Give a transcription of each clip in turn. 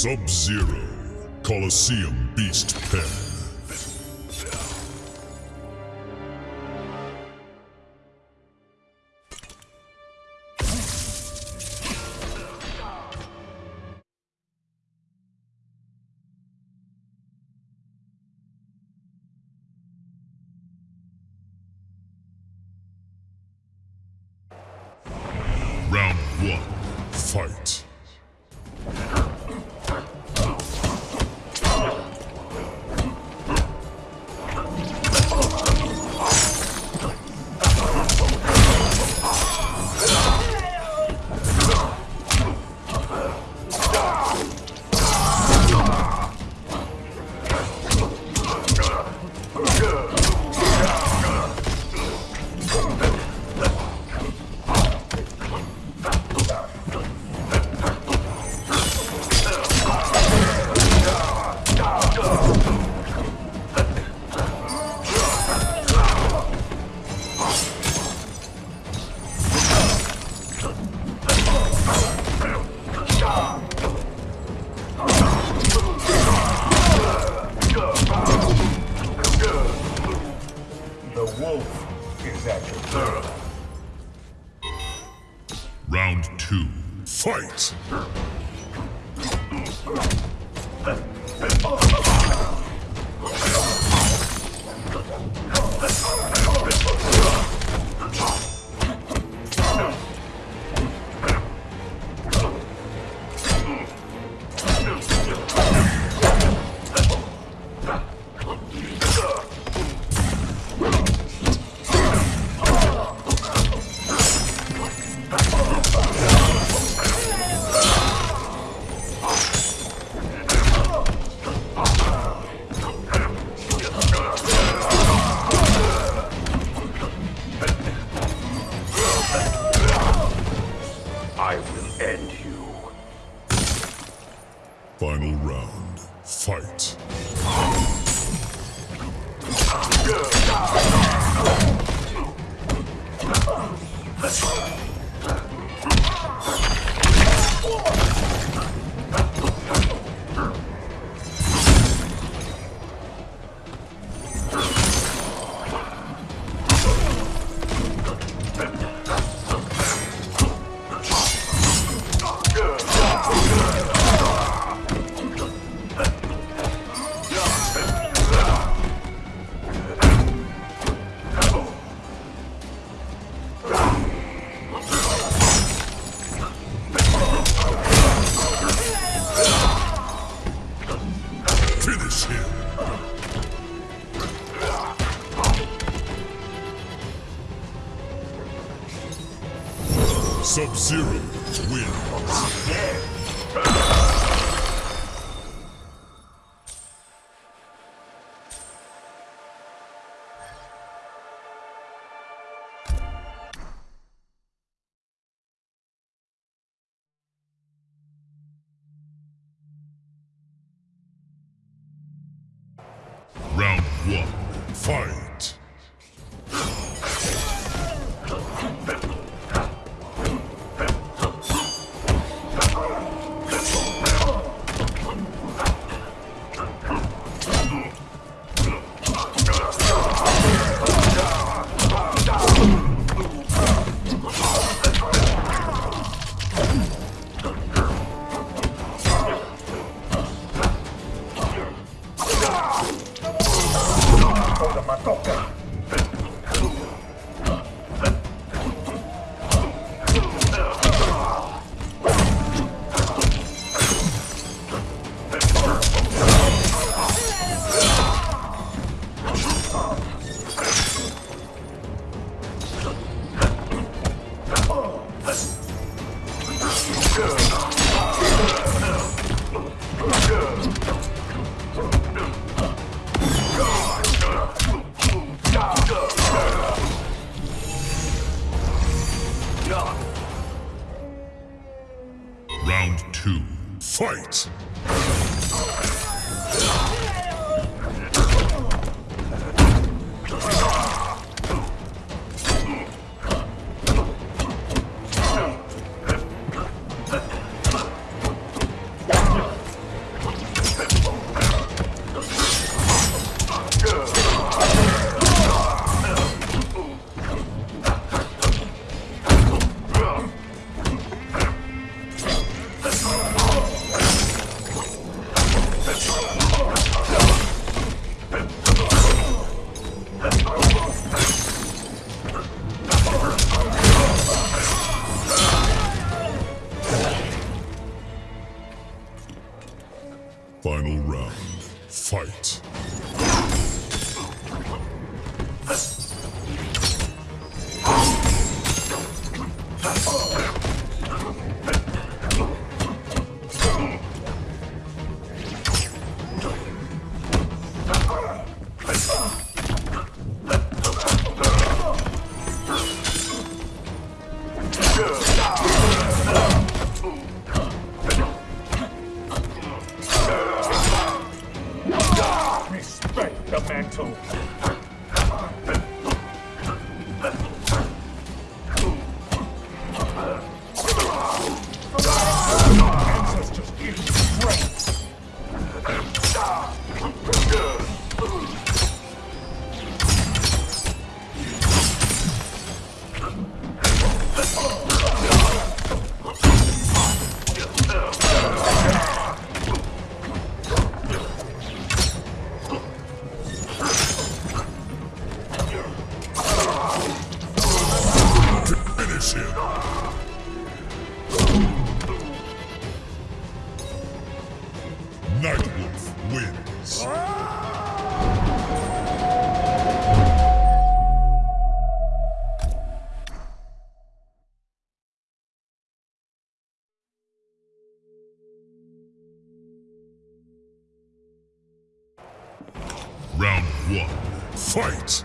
Sub-Zero, Colosseum Beast Pen. I will end you. Final round, fight. Finish fight. toca. Two, fight. Respect Round one. Fight!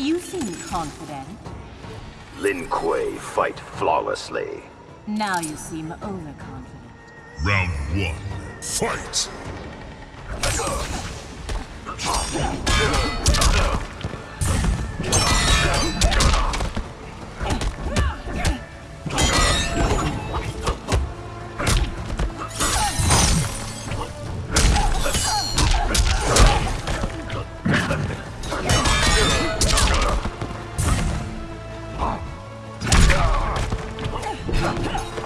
You seem confident. Lin Kuei fight flawlessly. Now you seem overconfident. Round one. Fight! 哈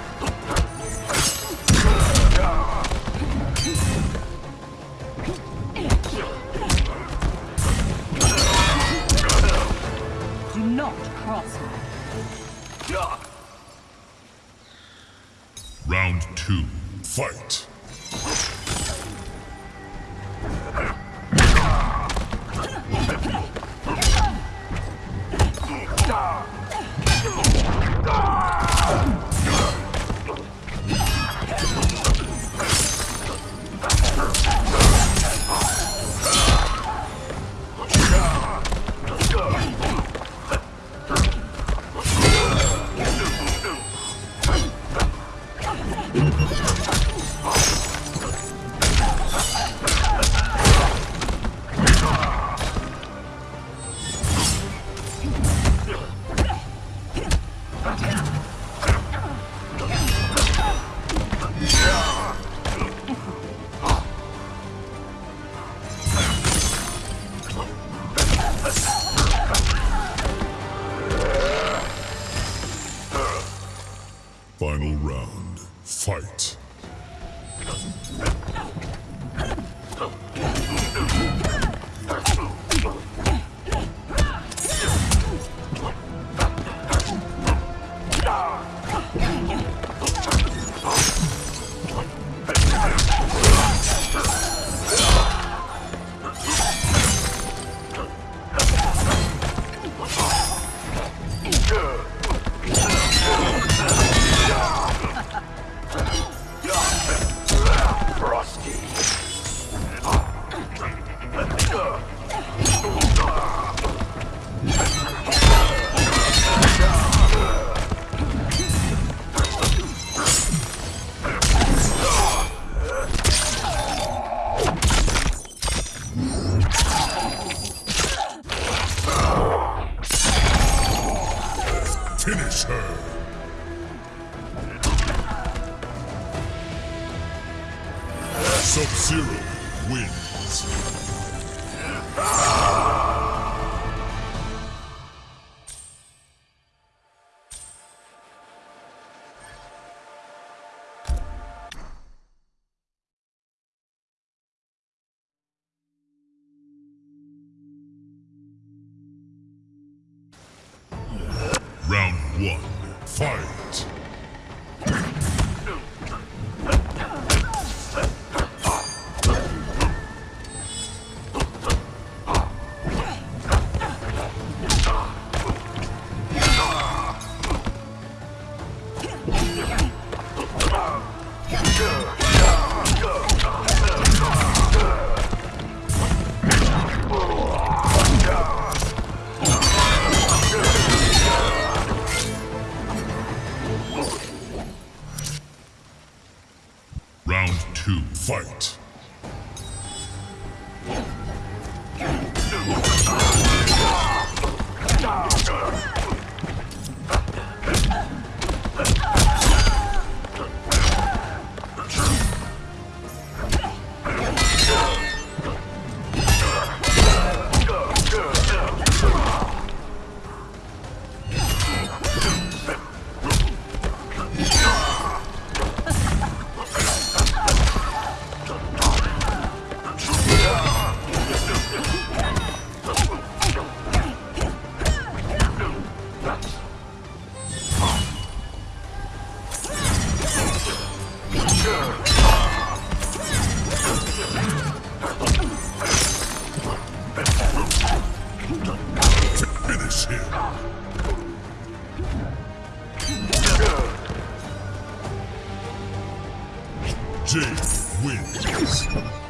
Fight. Seize him! Jake wins.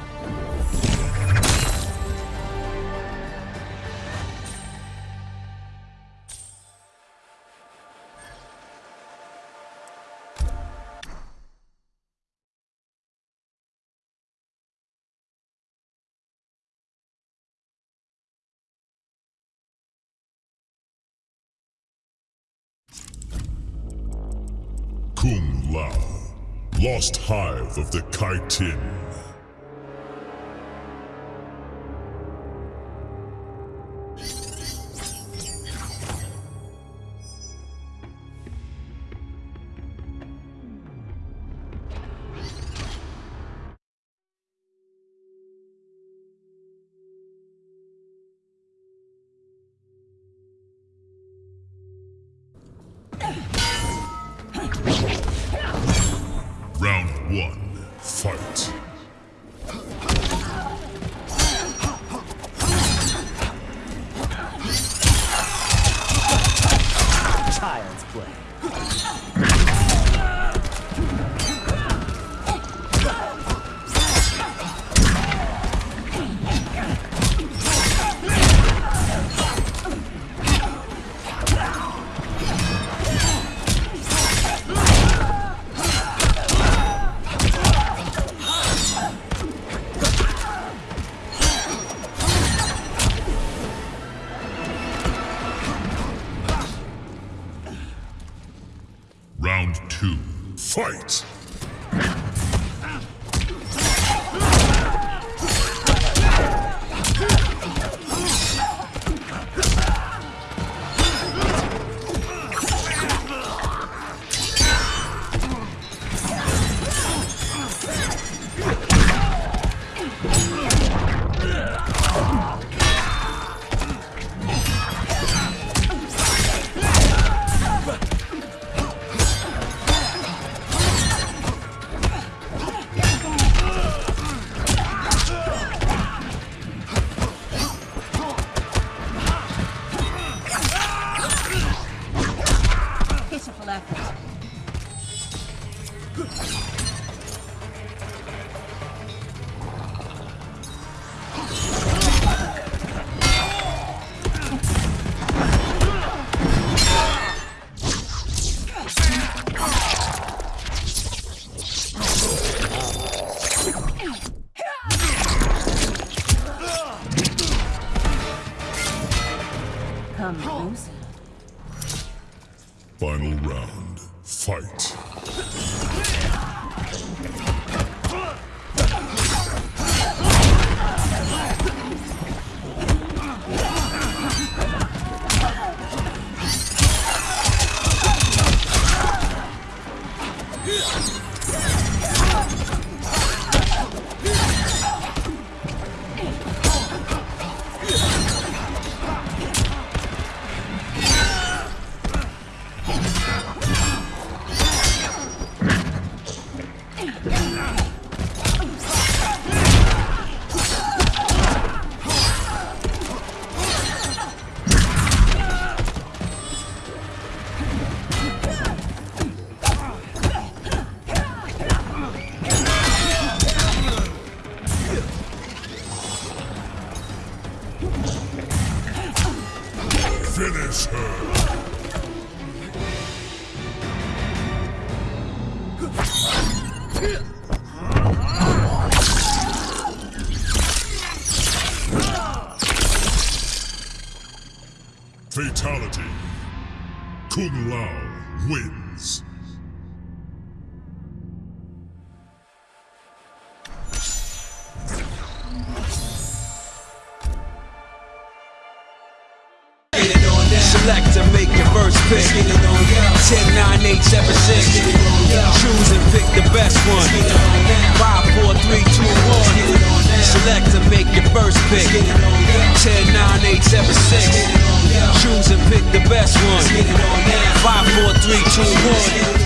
lost hive of the Kytinn. Round two, fight. Final round, fight. Fatality. Kung Lao wins. Select to make your first pick. 10, 9, 8, 7, 6. Choose and pick the best one. 5, 4, 3, 2, 1. Select to make your first pick. 10, 9, 8, 7, 6. Choose and pick the best one. 5, 4, 3, 2, 1.